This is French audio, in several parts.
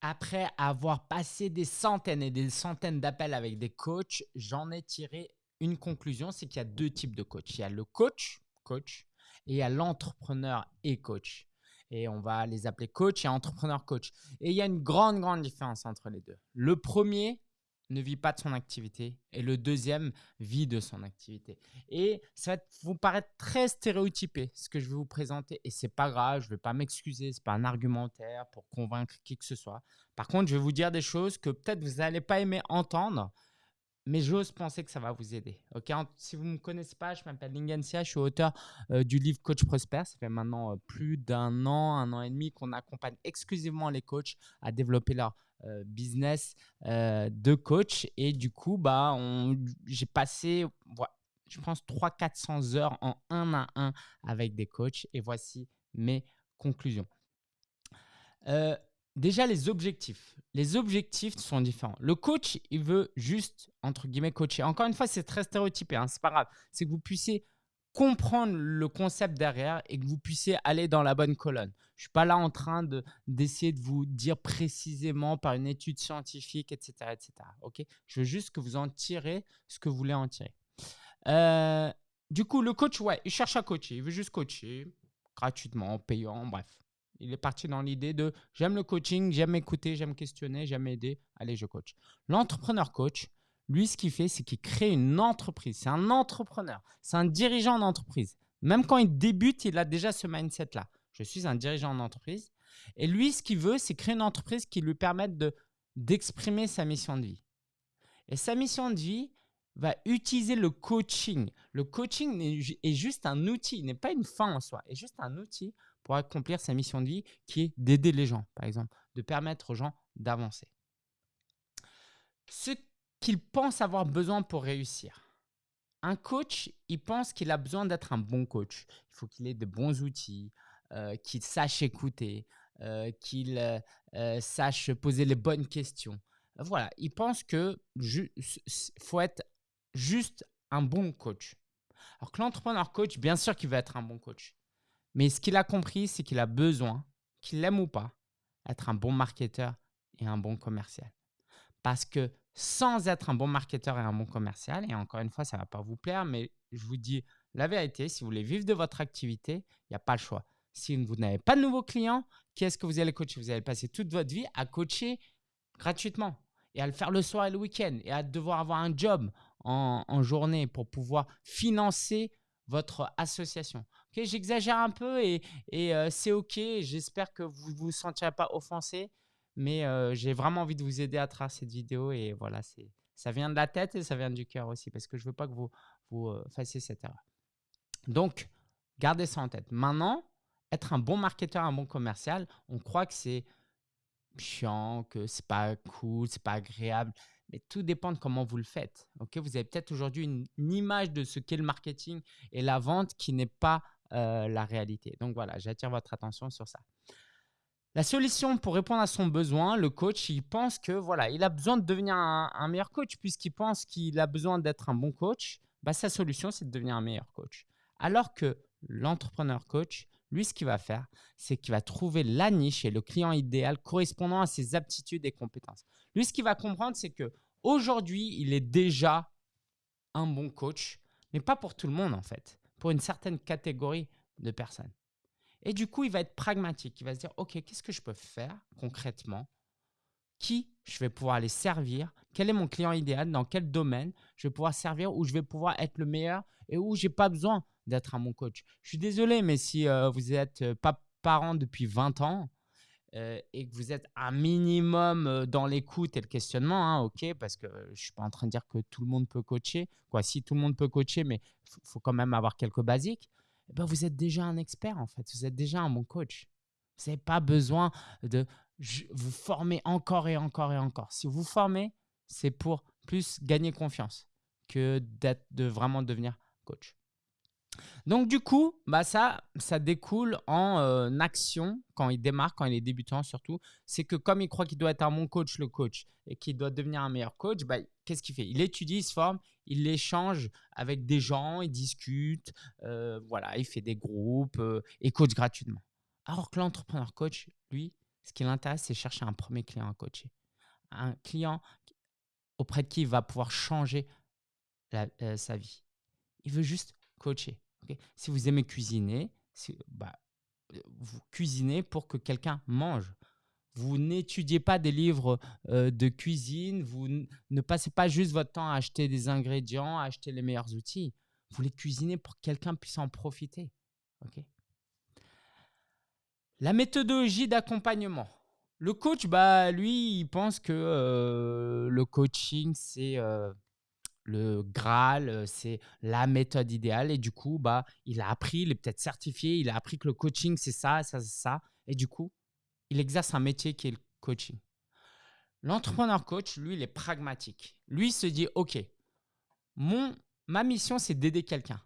après avoir passé des centaines et des centaines d'appels avec des coachs, j'en ai tiré une conclusion, c'est qu'il y a deux types de coach. Il y a le coach, coach, et il y a l'entrepreneur et coach. Et on va les appeler coach et entrepreneur coach. Et il y a une grande, grande différence entre les deux. Le premier, ne vit pas de son activité et le deuxième vit de son activité. Et ça va vous paraître très stéréotypé ce que je vais vous présenter et c'est pas grave, je ne vais pas m'excuser, c'est pas un argumentaire pour convaincre qui que ce soit. Par contre, je vais vous dire des choses que peut-être vous n'allez pas aimer entendre, mais j'ose penser que ça va vous aider. Ok, si vous ne me connaissez pas, je m'appelle Lingensia, je suis auteur euh, du livre Coach Prosper. Ça fait maintenant euh, plus d'un an, un an et demi qu'on accompagne exclusivement les coachs à développer leur euh, business de coach. Et du coup, bah, j'ai passé, je pense, 300-400 heures en un à un avec des coachs. Et voici mes conclusions. Déjà, les objectifs. Les objectifs sont différents. Le coach, il veut juste, entre guillemets, coacher. Encore une fois, c'est très stéréotypé, hein, c'est pas grave. C'est que vous puissiez comprendre le concept derrière et que vous puissiez aller dans la bonne colonne. Je ne suis pas là en train d'essayer de, vous dire précisément par une étude scientifique, etc. etc. ok? Je veux juste que vous en tirez ce que vous voulez en tirer. Euh, du coup, le coach, ouais, il cherche à coacher. Il veut juste coacher gratuitement, payant, bref. Il est parti dans l'idée de j'aime le coaching, j'aime écouter, j'aime questionner, j'aime aider. Allez, je coach. L'entrepreneur coach, lui, ce qu'il fait, c'est qu'il crée une entreprise. C'est un entrepreneur. C'est un dirigeant d'entreprise. Même quand il débute, il a déjà ce mindset-là. Je suis un dirigeant d'entreprise. Et lui, ce qu'il veut, c'est créer une entreprise qui lui permette d'exprimer sa mission de vie. Et sa mission de vie va utiliser le coaching. Le coaching est juste un outil, n'est pas une fin en soi, est juste un outil pour accomplir sa mission de vie qui est d'aider les gens, par exemple, de permettre aux gens d'avancer. Ce qu'il pense avoir besoin pour réussir. Un coach, il pense qu'il a besoin d'être un bon coach. Il faut qu'il ait de bons outils, euh, qu'il sache écouter, euh, qu'il euh, sache poser les bonnes questions. Voilà, il pense que faut être juste un bon coach. Alors que l'entrepreneur coach, bien sûr qu'il va être un bon coach. Mais ce qu'il a compris, c'est qu'il a besoin, qu'il l'aime ou pas, être un bon marketeur et un bon commercial. Parce que sans être un bon marketeur et un bon commercial, et encore une fois, ça ne va pas vous plaire, mais je vous dis la vérité, si vous voulez vivre de votre activité, il n'y a pas le choix. Si vous n'avez pas de nouveaux clients, qu'est-ce que vous allez coacher? Vous allez passer toute votre vie à coacher gratuitement et à le faire le soir et le week-end et à devoir avoir un job en, journée pour pouvoir financer votre association. J'exagère un peu et, euh, c'est OK. J'espère que vous ne vous sentirez pas offensé. Mais euh, j'ai vraiment envie de vous aider à travers cette vidéo. Et voilà, ça vient de la tête et ça vient du cœur aussi. Parce que je ne veux pas que vous, vous euh, fassiez cette erreur. Donc, gardez ça en tête. Maintenant, être un bon marketeur, un bon commercial, on croit que c'est chiant, que c'est pas cool, c'est pas agréable. Mais tout dépend de comment vous le faites. Ok, vous avez peut-être aujourd'hui une, image de ce qu'est le marketing et la vente qui n'est pas euh, la réalité. Donc voilà, j'attire votre attention sur ça. La solution pour répondre à son besoin, le coach, il pense que voilà, il a besoin de devenir un, meilleur coach puisqu'il pense qu'il a besoin d'être un bon coach. Bah, sa solution, c'est de devenir un meilleur coach. Alors que l'entrepreneur coach, lui, ce qu'il va faire, c'est qu'il va trouver la niche et le client idéal correspondant à ses aptitudes et compétences. Lui, ce qu'il va comprendre, c'est que aujourd'hui, il est déjà un bon coach, mais pas pour tout le monde en fait pour une certaine catégorie de personnes. Et du coup, il va être pragmatique. Il va se dire, OK, qu'est-ce que je peux faire concrètement Qui je vais pouvoir aller servir? Quel est mon client idéal? Dans quel domaine je vais pouvoir servir Où je vais pouvoir être le meilleur et où je n'ai pas besoin d'être un bon coach? Je suis désolé, mais si euh, vous n'êtes euh, pas parent depuis 20 ans, euh, et que vous êtes un minimum euh, dans l'écoute et le questionnement, hein, ok, parce que je ne suis pas en train de dire que tout le monde peut coacher. Quoi, si tout le monde peut coacher, mais il faut quand même avoir quelques basiques, eh ben, vous êtes déjà un expert en fait, vous êtes déjà un bon coach. Vous n'avez pas besoin de vous former encore et encore et encore. Si vous formez, c'est pour plus gagner confiance que de vraiment devenir coach. Donc du coup, bah ça, ça découle en euh, action quand il démarre, quand il est débutant surtout. C'est que comme il croit qu'il doit être un bon coach, le coach, et qu'il doit devenir un meilleur coach, bah, qu'est-ce qu'il fait? Il étudie, il se forme, il échange avec des gens, il discute, euh, voilà, il fait des groupes euh, et coach gratuitement. Alors que l'entrepreneur coach, lui, Ce qui l'intéresse, c'est chercher un premier client à coacher. Un client auprès de qui il va pouvoir changer euh, sa vie. Il veut juste coacher. Si vous aimez cuisiner, bah, vous cuisinez pour que quelqu'un mange. Vous n'étudiez pas des livres euh, de cuisine, vous ne passez pas juste votre temps à acheter des ingrédients, à acheter les meilleurs outils. Vous les cuisinez pour que quelqu'un puisse en profiter. La méthodologie d'accompagnement. Le coach, bah, lui, il pense que euh, le coaching, c'est euh, le Graal, c'est la méthode idéale. Et du coup, bah, il a appris, il est peut-être certifié, il a appris que le coaching, c'est ça, ça, ça. Et du coup, il exerce un métier qui est le coaching. L'entrepreneur coach, lui, il est pragmatique. Lui, il se dit, OK, mon, ma mission, c'est d'aider quelqu'un.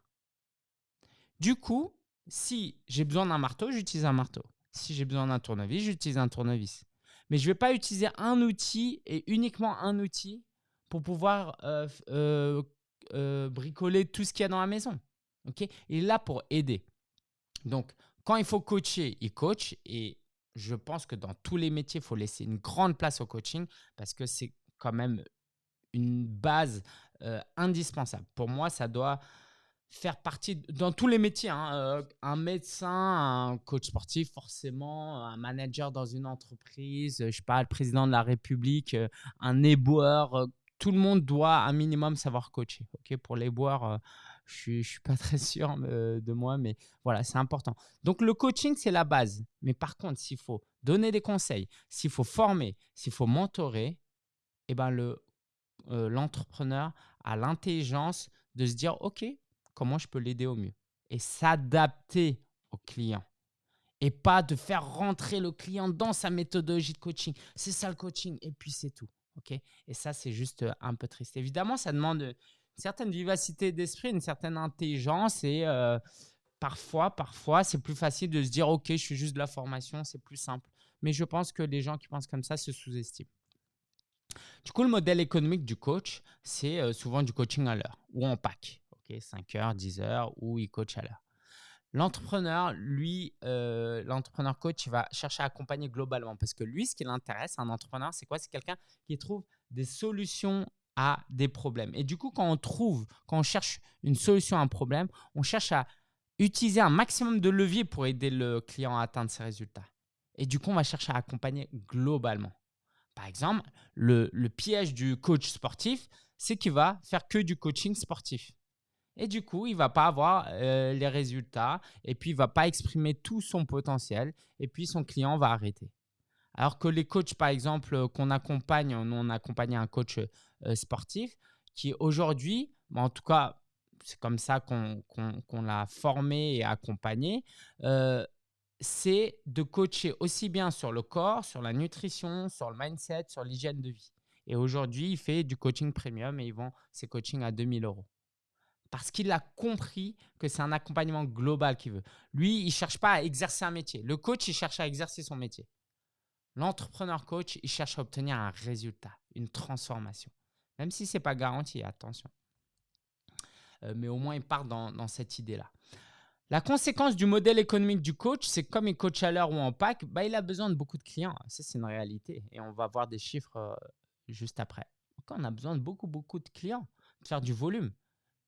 Du coup, si j'ai besoin d'un marteau, j'utilise un marteau. Si j'ai besoin d'un tournevis, j'utilise un tournevis. Mais je ne vais pas utiliser un outil et uniquement un outil pour pouvoir euh, euh, euh, bricoler tout ce qu'il y a dans la maison. Ok? Il est là pour aider. Donc, quand il faut coacher, il coach. Et je pense que dans tous les métiers, il faut laisser une grande place au coaching parce que c'est quand même une base indispensable. Pour moi, ça doit faire partie dans tous les métiers. Hein, un médecin, un coach sportif, forcément, un manager dans une entreprise, je sais pas, président de la République, un éboueur. Euh, tout le monde doit un minimum savoir coacher. Ok, pour l'éboueur, je ne suis pas très sûr de moi, mais voilà, c'est important. Donc le coaching, c'est la base. Mais par contre, s'il faut donner des conseils, s'il faut former, s'il faut mentorer, eh ben le l'entrepreneur a l'intelligence de se dire, OK, comment je peux l'aider au mieux? Et s'adapter au client et pas de faire rentrer le client dans sa méthodologie de coaching. C'est ça le coaching et puis c'est tout. Ok? Et ça, c'est juste un peu triste. Évidemment, ça demande une certaine vivacité d'esprit, une certaine intelligence et parfois, parfois, c'est plus facile de se dire, OK, je suis juste de la formation, c'est plus simple. Mais je pense que les gens qui pensent comme ça se sous-estiment. Du coup, le modèle économique du coach, c'est souvent du coaching à l'heure ou en pack. 5 heures, 10 heures, ou il coach à l'heure. L'entrepreneur, lui, euh, l'entrepreneur coach, va chercher à accompagner globalement parce que lui, ce qui l'intéresse, un entrepreneur, c'est quoi? C'est quelqu'un qui trouve des solutions à des problèmes. Et du coup, quand on trouve, quand on cherche une solution à un problème, on cherche à utiliser un maximum de leviers pour aider le client à atteindre ses résultats. Et du coup, on va chercher à accompagner globalement. Par exemple, le, le piège du coach sportif, c'est qu'il va faire que du coaching sportif. Et du coup, il va pas avoir euh, les résultats et puis il va pas exprimer tout son potentiel et puis son client va arrêter. Alors que les coachs, par exemple, euh, qu'on accompagne, nous on a accompagné un coach euh, sportif qui aujourd'hui, en tout cas, c'est comme ça qu'on l'a formé et accompagné, c'est de coacher aussi bien sur le corps, sur la nutrition, sur le mindset, sur l'hygiène de vie. Et aujourd'hui, il fait du coaching premium et il vend ses coachings à 2000 euros parce qu'il a compris que c'est un accompagnement global qu'il veut. Lui, il ne cherche pas à exercer un métier. Le coach, il cherche à exercer son métier. L'entrepreneur coach, il cherche à obtenir un résultat, une transformation. Même si ce n'est pas garanti, attention. Euh, mais au moins, il part dans, cette idée-là. La conséquence du modèle économique du coach, c'est comme il coach à l'heure ou en pack, bah, il a besoin de beaucoup de clients. Ça, c'est une réalité. Et on va voir des chiffres euh, juste après. Donc, on a besoin de beaucoup, beaucoup de clients, de faire du volume.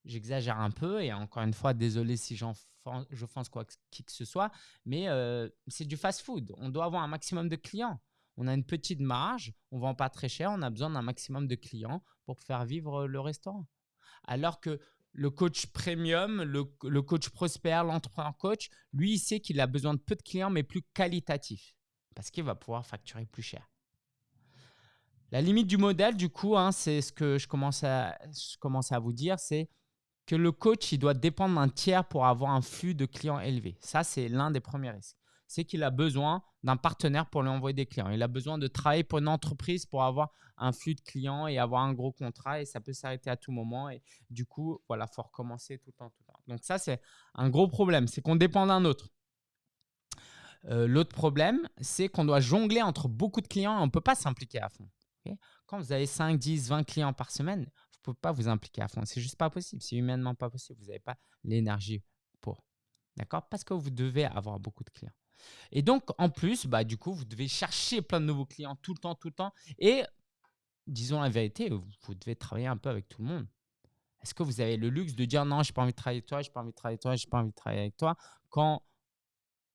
J'exagère un peu et encore une fois, désolé si je pense quoi qui que ce soit, mais euh, c'est du fast-food. On doit avoir un maximum de clients. On a une petite marge, on vend pas très cher, on a besoin d'un maximum de clients pour faire vivre le restaurant. Alors que le coach premium, le, le coach prospère, l'entrepreneur coach, lui, il sait qu'il a besoin de peu de clients, mais plus qualitatifs, parce qu'il va pouvoir facturer plus cher. La limite du modèle, du coup, hein, c'est ce que je commence à, je commence à vous dire, c'est que le coach il doit dépendre d'un tiers pour avoir un flux de clients élevé. Ça, c'est l'un des premiers risques. C'est qu'il a besoin d'un partenaire pour lui envoyer des clients. Il a besoin de travailler pour une entreprise pour avoir un flux de clients et avoir un gros contrat et ça peut s'arrêter à tout moment. Et du coup, voilà, il faut recommencer tout le temps, tout temps. Donc ça, c'est un gros problème. C'est qu'on dépend d'un autre. Euh, l'autre problème, c'est qu'on doit jongler entre beaucoup de clients et on ne peut pas s'impliquer à fond. Quand vous avez 5, 10, 20 clients par semaine, pouvez pas vous impliquer à fond. C'est juste pas possible. C'est humainement pas possible. Vous n'avez pas l'énergie pour. D'accord? Parce que vous devez avoir beaucoup de clients. Et donc, en plus, bah, du coup, vous devez chercher plein de nouveaux clients tout le temps, tout le temps. Et disons la vérité, vous devez travailler un peu avec tout le monde. Est-ce que vous avez le luxe de dire non, je n'ai pas envie de travailler avec toi, je n'ai pas envie de travailler avec toi, je n'ai pas envie de travailler avec toi quand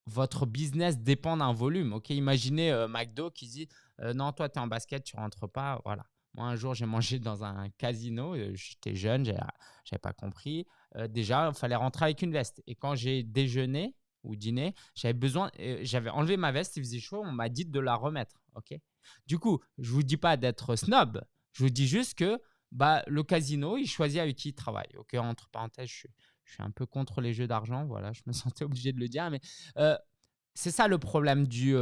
votre business dépend d'un volume? Ok, imaginez euh, McDo qui dit euh, non, toi, tu es en basket, tu rentres pas. Voilà. Moi, un jour, j'ai mangé dans un casino. Euh, j'étais jeune, je n'avais pas compris. déjà, il fallait rentrer avec une veste. Et quand j'ai déjeuné ou dîné, j'avais besoin, j'avais enlevé ma veste, il faisait chaud, on m'a dit de la remettre. Ok? Du coup, je ne vous dis pas d'être snob. Je vous dis juste que bah, le casino, il choisit avec qui il travaille. Ok, entre parenthèses, je, suis un peu contre les jeux d'argent. Voilà, je me sentais obligé de le dire. Mais euh, c'est ça le problème du,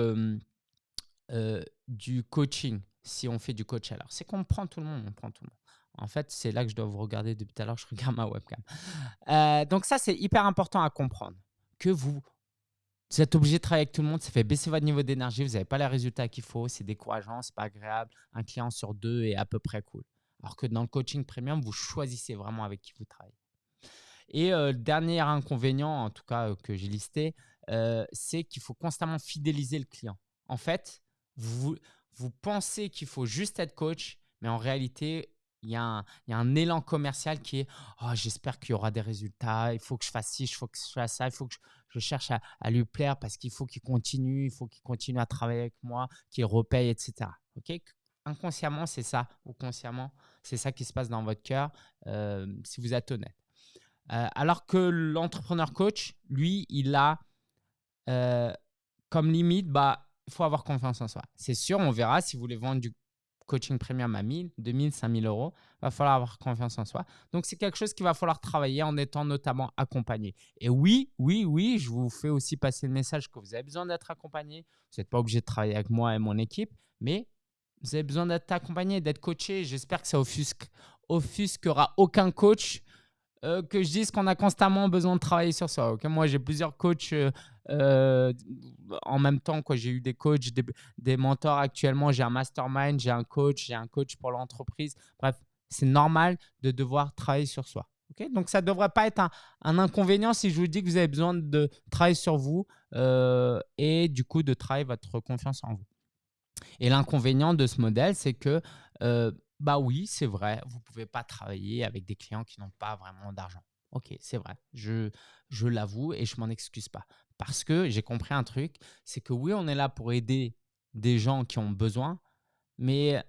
euh, euh, du coaching, si on fait du coach alors. C'est qu'on prend tout le monde, on prend tout le monde. En fait, c'est là que je dois vous regarder depuis tout à l'heure. Je regarde ma webcam. donc ça, c'est hyper important à comprendre. Que vous, vous êtes obligé de travailler avec tout le monde, ça fait baisser votre niveau d'énergie, vous n'avez pas les résultats qu'il faut, c'est décourageant, c'est pas agréable. Un client sur deux est à peu près cool. Alors que dans le coaching premium, vous choisissez vraiment avec qui vous travaillez. Et le dernier inconvénient, en tout cas que j'ai listé, c'est qu'il faut constamment fidéliser le client. En fait, vous, pensez qu'il faut juste être coach, mais en réalité, il y, a un, élan commercial qui est oh, j'espère qu'il y aura des résultats, il faut que je fasse ci, il faut que je fasse ça, il faut que je, cherche à, lui plaire parce qu'il faut qu'il continue, il faut qu'il continue à travailler avec moi, qu'il repaye, etc. Ok? Inconsciemment, c'est ça, ou consciemment, c'est ça qui se passe dans votre cœur si vous êtes honnête. Euh, alors que l'entrepreneur coach, lui, il a euh, comme limite, bah, il faut avoir confiance en soi. C'est sûr, on verra si vous voulez vendre du coaching premium à 1000, 2000, 5000 euros, il va falloir avoir confiance en soi. Donc, c'est quelque chose qu'il va falloir travailler en étant notamment accompagné. Et oui, oui, oui, je vous fais aussi passer le message que vous avez besoin d'être accompagné. Vous n'êtes pas obligé de travailler avec moi et mon équipe, mais vous avez besoin d'être accompagné, d'être coaché. J'espère que ça offusque, offusquera aucun coach euh, que je dise qu'on a constamment besoin de travailler sur soi. Moi, j'ai plusieurs coachs euh, euh, en même temps. J'ai eu des coachs, des, mentors actuellement. J'ai un mastermind, j'ai un coach, j'ai un coach pour l'entreprise. Bref, c'est normal de devoir travailler sur soi. Donc, ça ne devrait pas être un, inconvénient si je vous dis que vous avez besoin de travailler sur vous et du coup de travailler votre confiance en vous. Et l'inconvénient de ce modèle, c'est que bah oui, c'est vrai, vous ne pouvez pas travailler avec des clients qui n'ont pas vraiment d'argent. Ok, c'est vrai, je, je l'avoue et je m'en excuse pas. Parce que j'ai compris un truc, c'est que oui, on est là pour aider des gens qui ont besoin, mais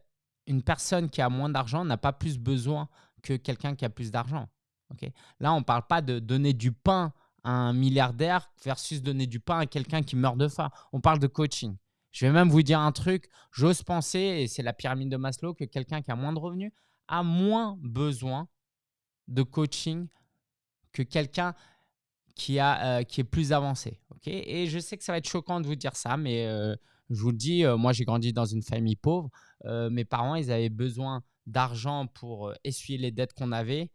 une personne qui a moins d'argent n'a pas plus besoin que quelqu'un qui a plus d'argent. Ok, Là, on ne parle pas de donner du pain à un milliardaire versus donner du pain à quelqu'un qui meurt de faim. On parle de coaching. Je vais même vous dire un truc, j'ose penser, et c'est la pyramide de Maslow, que quelqu'un qui a moins de revenus a moins besoin de coaching que quelqu'un qui, euh, est plus avancé. et je sais que ça va être choquant de vous dire ça, mais euh, je vous le dis, euh, moi j'ai grandi dans une famille pauvre. mes parents, ils avaient besoin d'argent pour essuyer les dettes qu'on avait,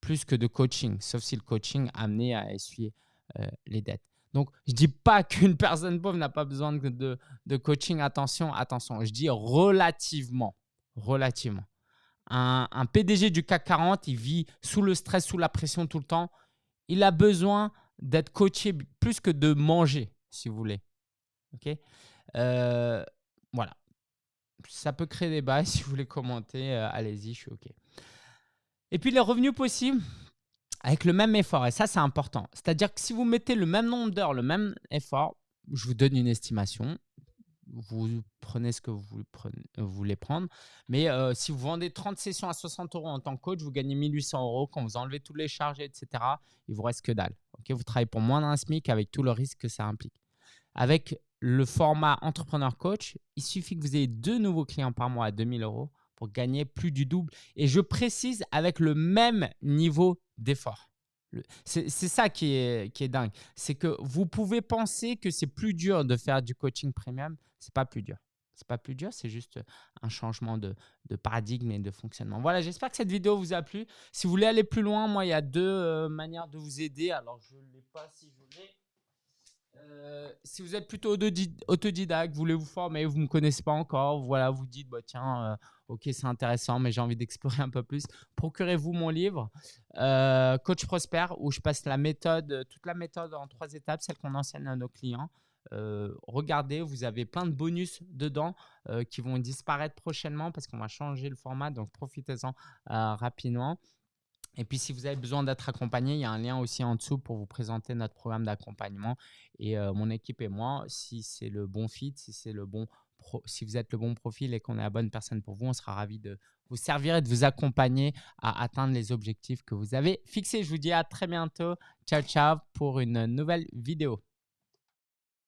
plus que de coaching, sauf si le coaching amenait à essuyer les dettes. Donc, je ne dis pas qu'une personne pauvre n'a pas besoin de, coaching. Attention, attention. Je dis relativement. Relativement. Un, un, PDG du CAC 40, il vit sous le stress, sous la pression tout le temps. Il a besoin d'être coaché plus que de manger, si vous voulez. OK? Euh, Voilà. Ça peut créer des bails. Si vous voulez commenter, euh, allez-y, je suis OK. Et puis, les revenus possibles avec le même effort. Et ça, c'est important. C'est-à-dire que si vous mettez le même nombre d'heures, le même effort, je vous donne une estimation. Vous prenez ce que vous voulez prendre. Mais euh, si vous vendez 30 sessions à 60 euros en tant que coach, vous gagnez 1800 euros. Quand vous enlevez tous les charges, etc., il vous reste que dalle. vous travaillez pour moins d'un SMIC avec tout le risque que ça implique. Avec le format entrepreneur coach, il suffit que vous ayez deux nouveaux clients par mois à 2000 euros pour gagner plus du double. Et je précise avec le même niveau d'effort. C'est ça qui est, qui est dingue. C'est que vous pouvez penser que c'est plus dur de faire du coaching premium. Ce n'est pas plus dur. C'est pas plus dur, c'est juste un changement de, de, paradigme et de fonctionnement. Voilà, j'espère que cette vidéo vous a plu. Si vous voulez aller plus loin, moi, il y a deux euh, manières de vous aider. Alors, je ne l'ai pas si je l'ai. Euh, si vous êtes plutôt autodidacte, vous voulez vous former, vous ne me connaissez pas encore, voilà, vous dites, bah, tiens, euh, ok, c'est intéressant, mais j'ai envie d'explorer un peu plus, procurez-vous mon livre, euh, Coach Prosper, où je passe toute la méthode en trois étapes, celle qu'on enseigne à nos clients. regardez, vous avez plein de bonus dedans qui vont disparaître prochainement parce qu'on va changer le format. Donc, profitez-en rapidement. Et puis, si vous avez besoin d'être accompagné, il y a un lien aussi en dessous pour vous présenter notre programme d'accompagnement. Et mon équipe et moi, si c'est le bon fit, si c'est le bon si vous êtes le bon profil et qu'on est la bonne personne pour vous, on sera ravi de vous servir et de vous accompagner à atteindre les objectifs que vous avez fixés. Je vous dis à très bientôt. Ciao, ciao pour une nouvelle vidéo.